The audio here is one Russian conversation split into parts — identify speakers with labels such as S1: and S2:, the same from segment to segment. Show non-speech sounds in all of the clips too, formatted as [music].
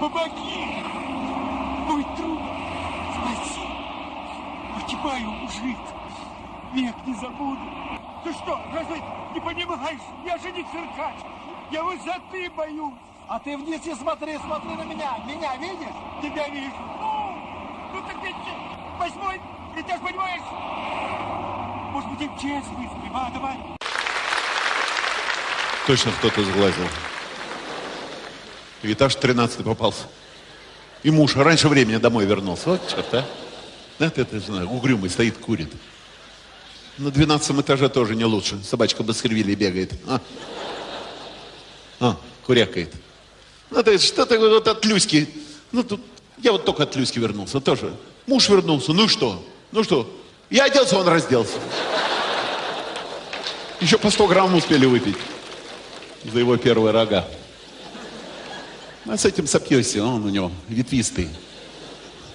S1: помоги! Мой друг, спаси! Погибаю, мужик, век не забуду. Ты что, разве не понимаешь? Я же не циркач, я высоты боюсь.
S2: А ты вниз не смотри, смотри на меня. Меня видишь?
S1: Тебя вижу. Ну, ну так ведь восьмой, ты же понимаешь? Может быть, и честный, а, давай.
S3: Точно кто-то сглазил. Этаж 13 попался. И муж раньше времени домой вернулся. Вот черт, а. Ты это знаю, угрюмый стоит, курит. На 12 этаже тоже не лучше. Собачка Баскервилли бегает. А, а курякает. Ну, это что-то вот от Люськи. Ну, тут, я вот только от Люськи вернулся тоже. Муж вернулся, ну что? Ну что? Я оделся, он разделся. Еще по 100 грамм успели выпить за его первые рога. А с этим сопьешься, он у него ветвистый.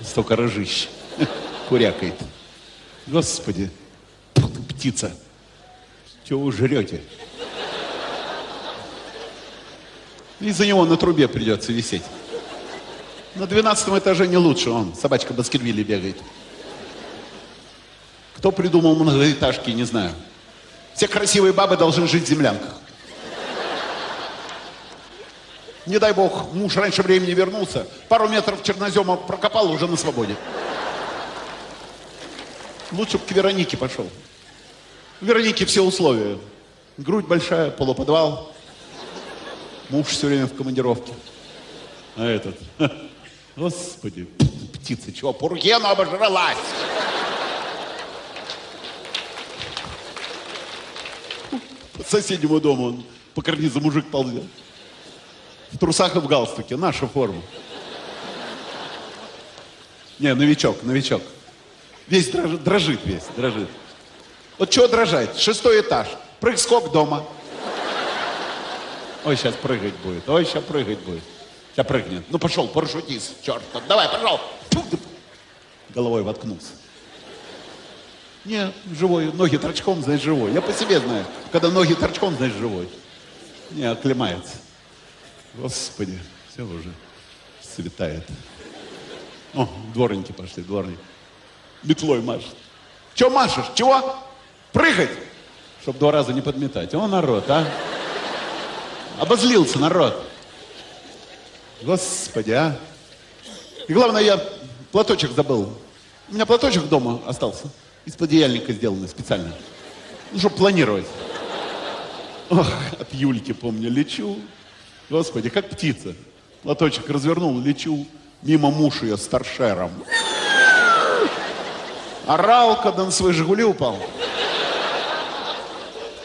S3: Столько рожищ. [laughs] Курякает. Господи, птица. Чего вы жрете? Из-за него на трубе придется висеть. На двенадцатом этаже не лучше, он, собачка Баскервилли бегает. Кто придумал многоэтажки, не знаю. Все красивые бабы должны жить в землянках. Не дай бог, муж раньше времени вернулся, пару метров чернозема прокопал, уже на свободе. Лучше бы к Веронике пошел. У Вероники все условия. Грудь большая, полуподвал. Муж все время в командировке. А этот, господи, птица, чего, она обожралась. По соседнему дому он по карнизу мужик ползет. В трусах и в галстуке. Наша форма. Не, новичок, новичок. Весь дрожит, дрожит весь, дрожит. Вот чего дрожать? Шестой этаж. Прыг-скок дома. Ой, сейчас прыгать будет. Ой, сейчас прыгать будет. Сейчас прыгнет. Ну, пошел, парашютист, черт. Давай, пошел. Головой воткнулся. Не, живой. Ноги торчком, значит, живой. Я по себе знаю. Когда ноги торчком, значит, живой. Не, оклемается. Господи, все уже светает. О, дворники пошли, дворники. Метлой машет. Че машешь? Чего? Прыгать? Чтоб два раза не подметать. О, народ, а? Обозлился народ. Господи, а? И главное, я платочек забыл. У меня платочек дома остался. Из-под одеяльника сделанный специально. Ну, чтобы планировать. Ох, от Юльки, помню, лечу. Господи, как птица. Лоточек развернул, лечу мимо муж ее с торшером. Орал, когда на свои «Жигули» упал.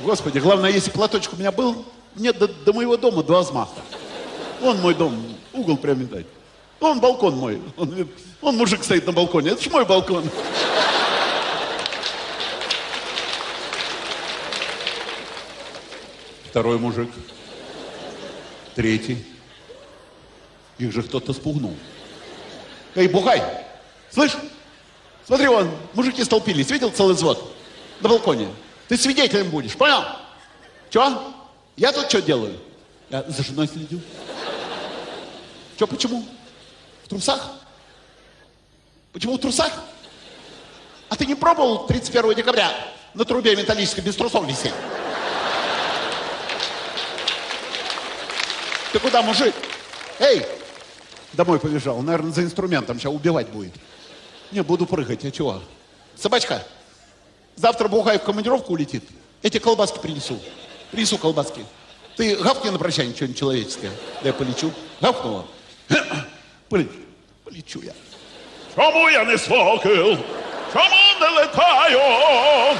S3: Господи, главное, если платочек у меня был, нет, до, до моего дома два взмаха. Он мой дом, угол прямо дать. Он балкон мой. Он, он мужик стоит на балконе. Это ж мой балкон. Второй мужик третий. Их же кто-то спугнул. Эй, Бухай, слышь? Смотри, вон, мужики столпились, видел целый взвод? На балконе. Ты свидетелем будешь, понял? Че? Я тут что делаю? Я за женой следил. Че, почему? В трусах? Почему в трусах? А ты не пробовал 31 декабря на трубе металлической без трусов висеть? Ты куда, мужик? Эй! Домой побежал. Наверное, за инструментом. Сейчас убивать будет. Не, буду прыгать. А чего? Собачка, завтра Бухай в командировку улетит. Эти колбаски принесу. Принесу колбаски. Ты гавкни на прощание что-нибудь человеческое. Да я полечу. Гавкнула? [coughs] Полечу. Полечу я.
S4: Чому я не сокіл? Чому не летаю?